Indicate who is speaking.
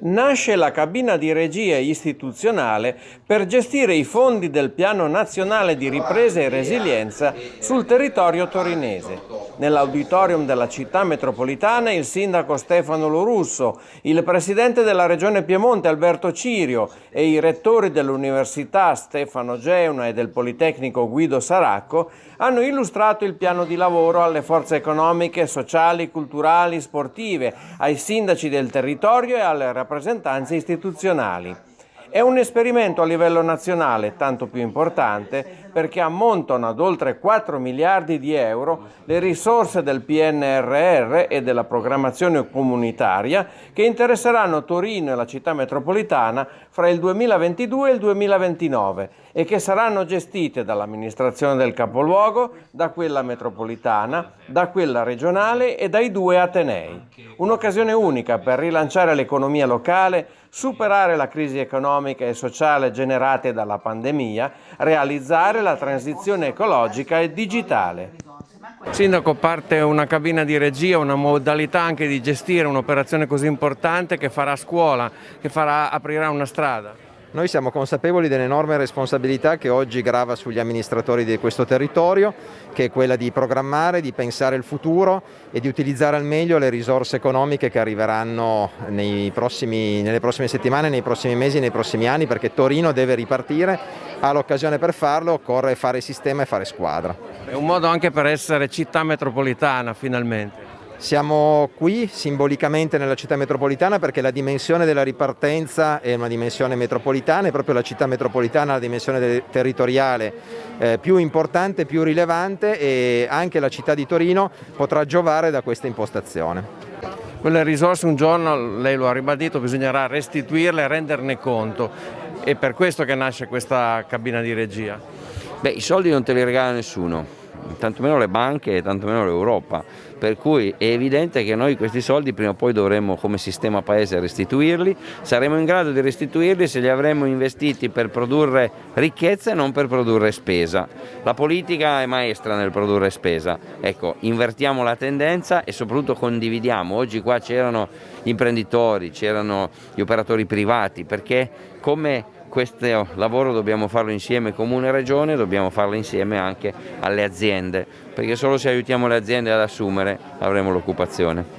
Speaker 1: Nasce la cabina di regia istituzionale per gestire i fondi del Piano Nazionale di Ripresa e Resilienza sul territorio torinese. Nell'auditorium della città metropolitana il sindaco Stefano Lorusso, il presidente della regione Piemonte Alberto Cirio e i rettori dell'università Stefano Geuna e del Politecnico Guido Saracco hanno illustrato il piano di lavoro alle forze economiche, sociali, culturali, sportive, ai sindaci del territorio e alle rappresentanze istituzionali. È un esperimento a livello nazionale tanto più importante perché ammontano ad oltre 4 miliardi di euro le risorse del PNRR e della programmazione comunitaria che interesseranno Torino e la città metropolitana fra il 2022 e il 2029 e che saranno gestite dall'amministrazione del capoluogo, da quella metropolitana, da quella regionale e dai due Atenei. Un'occasione unica per rilanciare l'economia locale, superare la crisi economica e sociale generate dalla pandemia, realizzare la transizione ecologica e digitale. Sindaco, parte una cabina di regia, una modalità anche di gestire un'operazione così importante che farà scuola, che farà, aprirà una strada.
Speaker 2: Noi siamo consapevoli dell'enorme responsabilità che oggi grava sugli amministratori di questo territorio, che è quella di programmare, di pensare il futuro e di utilizzare al meglio le risorse economiche che arriveranno prossimi, nelle prossime settimane, nei prossimi mesi, nei prossimi anni, perché Torino deve ripartire, ha l'occasione per farlo, occorre fare sistema e fare squadra.
Speaker 1: È un modo anche per essere città metropolitana finalmente.
Speaker 2: Siamo qui simbolicamente nella città metropolitana perché la dimensione della ripartenza è una dimensione metropolitana e proprio la città metropolitana ha la dimensione territoriale eh, più importante, più rilevante e anche la città di Torino potrà giovare da questa impostazione.
Speaker 1: Quelle risorse un giorno, lei lo ha ribadito, bisognerà restituirle e renderne conto. È per questo che nasce questa cabina di regia?
Speaker 3: Beh, i soldi non te li regala nessuno, tantomeno le banche e tantomeno l'Europa, per cui è evidente che noi questi soldi prima o poi dovremo come sistema paese restituirli, saremo in grado di restituirli se li avremo investiti per produrre ricchezza e non per produrre spesa. La politica è maestra nel produrre spesa, ecco, invertiamo la tendenza e soprattutto condividiamo, oggi qua c'erano gli imprenditori, c'erano gli operatori privati, perché come questo lavoro dobbiamo farlo insieme comune e regione, dobbiamo farlo insieme anche alle aziende, perché solo se aiutiamo le aziende ad assumere avremo l'occupazione.